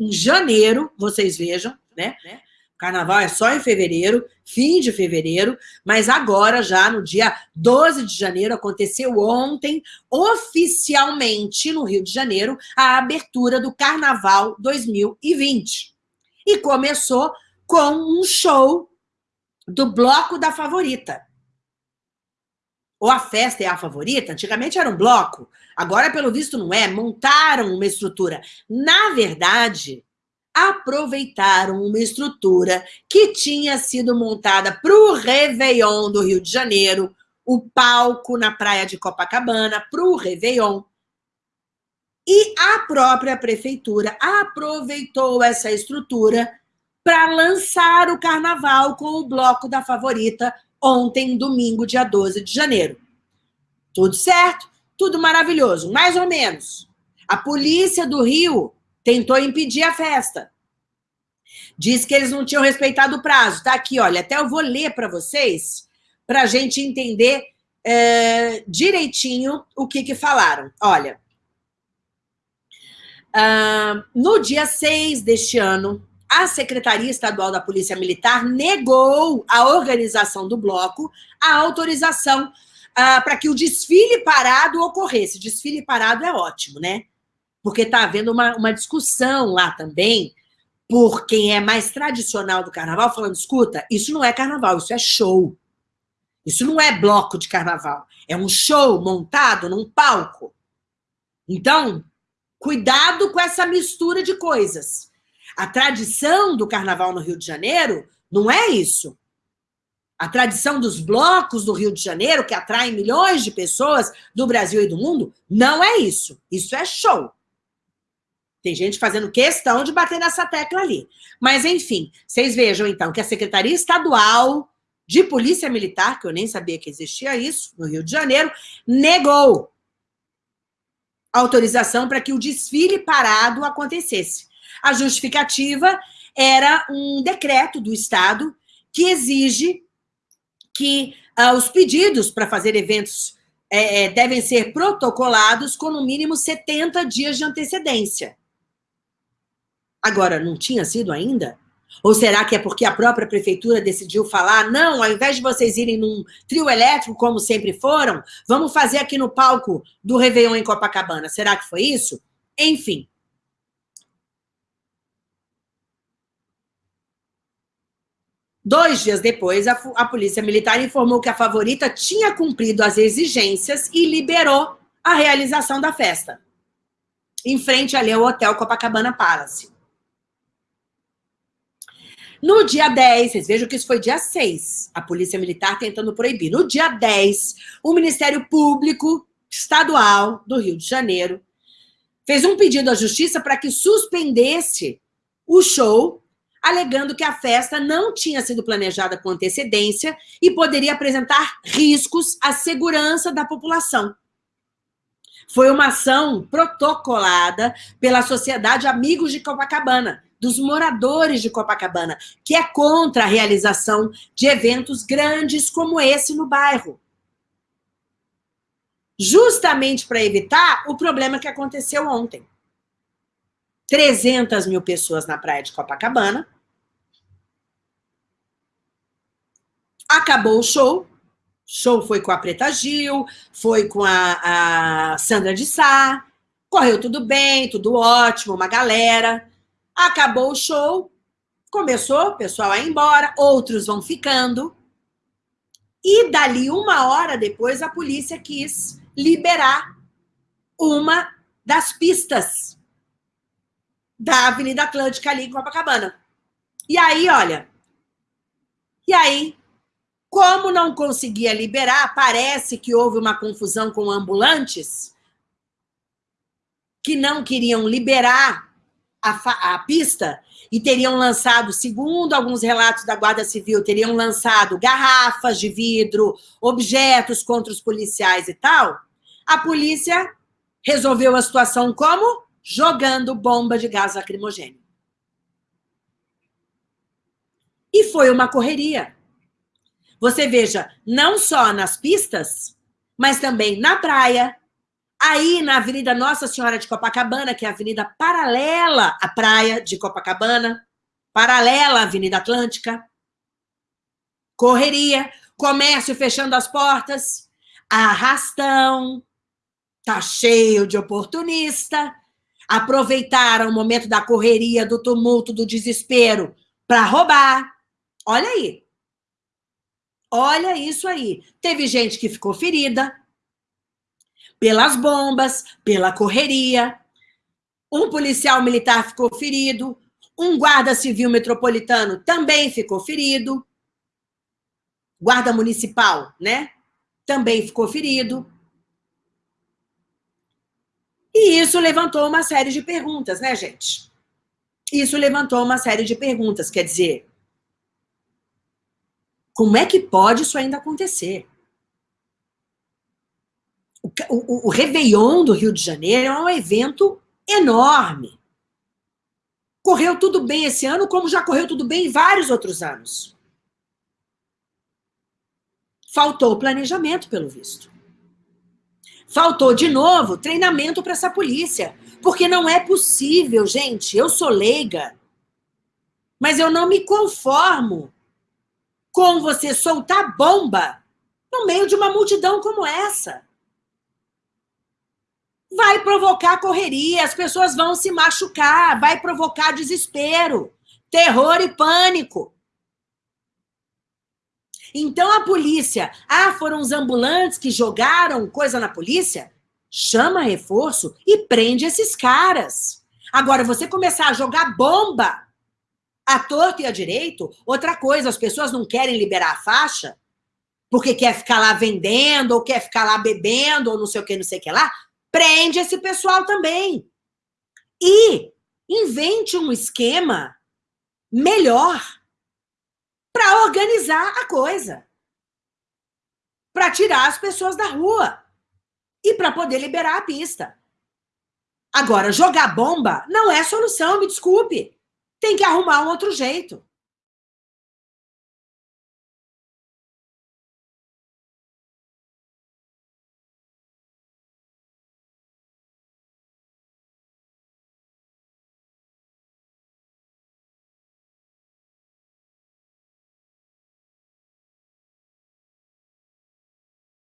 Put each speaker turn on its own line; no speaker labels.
em janeiro, vocês vejam, né? Carnaval é só em fevereiro, fim de fevereiro, mas agora, já no dia 12 de janeiro, aconteceu ontem, oficialmente, no Rio de Janeiro, a abertura do Carnaval 2020. E começou com um show do Bloco da Favorita. Ou a festa é a favorita? Antigamente era um bloco, agora, pelo visto, não é. Montaram uma estrutura. Na verdade, aproveitaram uma estrutura que tinha sido montada para o Réveillon do Rio de Janeiro, o palco na praia de Copacabana, para o Réveillon. E a própria prefeitura aproveitou essa estrutura para lançar o carnaval com o bloco da favorita ontem, domingo, dia 12 de janeiro. Tudo certo? Tudo maravilhoso, mais ou menos. A polícia do Rio tentou impedir a festa. Diz que eles não tinham respeitado o prazo. Tá aqui, olha, até eu vou ler para vocês, para a gente entender é, direitinho o que, que falaram. Olha, uh, no dia 6 deste ano, a Secretaria Estadual da Polícia Militar negou à organização do bloco a autorização uh, para que o desfile parado ocorresse. Desfile parado é ótimo, né? Porque está havendo uma, uma discussão lá também por quem é mais tradicional do carnaval, falando, escuta, isso não é carnaval, isso é show. Isso não é bloco de carnaval. É um show montado num palco. Então, cuidado com essa mistura de coisas. A tradição do carnaval no Rio de Janeiro não é isso. A tradição dos blocos do Rio de Janeiro, que atraem milhões de pessoas do Brasil e do mundo, não é isso. Isso é show. Tem gente fazendo questão de bater nessa tecla ali. Mas, enfim, vocês vejam, então, que a Secretaria Estadual de Polícia Militar, que eu nem sabia que existia isso, no Rio de Janeiro, negou autorização para que o desfile parado acontecesse. A justificativa era um decreto do Estado que exige que uh, os pedidos para fazer eventos é, devem ser protocolados com no mínimo 70 dias de antecedência. Agora, não tinha sido ainda? Ou será que é porque a própria prefeitura decidiu falar, não, ao invés de vocês irem num trio elétrico, como sempre foram, vamos fazer aqui no palco do Réveillon em Copacabana. Será que foi isso? Enfim, Dois dias depois, a, a Polícia Militar informou que a favorita tinha cumprido as exigências e liberou a realização da festa, em frente ali ao Hotel Copacabana Palace. No dia 10, vocês vejam que isso foi dia 6, a Polícia Militar tentando proibir. No dia 10, o Ministério Público Estadual do Rio de Janeiro fez um pedido à Justiça para que suspendesse o show alegando que a festa não tinha sido planejada com antecedência e poderia apresentar riscos à segurança da população. Foi uma ação protocolada pela Sociedade Amigos de Copacabana, dos moradores de Copacabana, que é contra a realização de eventos grandes como esse no bairro. Justamente para evitar o problema que aconteceu ontem. 300 mil pessoas na praia de Copacabana. Acabou o show. Show foi com a Preta Gil, foi com a, a Sandra de Sá. Correu tudo bem, tudo ótimo, uma galera. Acabou o show, começou o pessoal ir embora, outros vão ficando. E dali uma hora depois, a polícia quis liberar uma das pistas da Avenida Atlântica ali em Copacabana. E aí, olha, e aí, como não conseguia liberar, parece que houve uma confusão com ambulantes que não queriam liberar a, a pista e teriam lançado, segundo alguns relatos da Guarda Civil, teriam lançado garrafas de vidro, objetos contra os policiais e tal, a polícia resolveu a situação como? Jogando bomba de gás lacrimogêneo. E foi uma correria. Você veja, não só nas pistas, mas também na praia, Aí, na Avenida Nossa Senhora de Copacabana, que é a avenida paralela à praia de Copacabana, paralela à Avenida Atlântica, correria, comércio fechando as portas, arrastão, tá cheio de oportunista, aproveitaram o momento da correria, do tumulto, do desespero para roubar. Olha aí. Olha isso aí. Teve gente que ficou ferida pelas bombas, pela correria. Um policial militar ficou ferido. Um guarda civil metropolitano também ficou ferido. Guarda municipal, né? Também ficou ferido. E isso levantou uma série de perguntas, né, gente? Isso levantou uma série de perguntas. Quer dizer, como é que pode isso ainda acontecer? O, o, o Réveillon do Rio de Janeiro é um evento enorme. Correu tudo bem esse ano, como já correu tudo bem em vários outros anos. Faltou planejamento, pelo visto. Faltou, de novo, treinamento para essa polícia. Porque não é possível, gente. Eu sou leiga. Mas eu não me conformo com você soltar bomba no meio de uma multidão como essa. Vai provocar correria, as pessoas vão se machucar, vai provocar desespero, terror e pânico. Então a polícia, ah, foram os ambulantes que jogaram coisa na polícia? Chama reforço e prende esses caras. Agora, você começar a jogar bomba a torto e a direito, outra coisa, as pessoas não querem liberar a faixa porque quer ficar lá vendendo, ou quer ficar lá bebendo, ou não sei o que, não sei o que lá, prende esse pessoal também. E invente um esquema melhor para organizar a coisa. Para tirar as pessoas da rua. E para poder liberar a pista. Agora, jogar bomba não é solução, me desculpe. Tem que arrumar um outro jeito.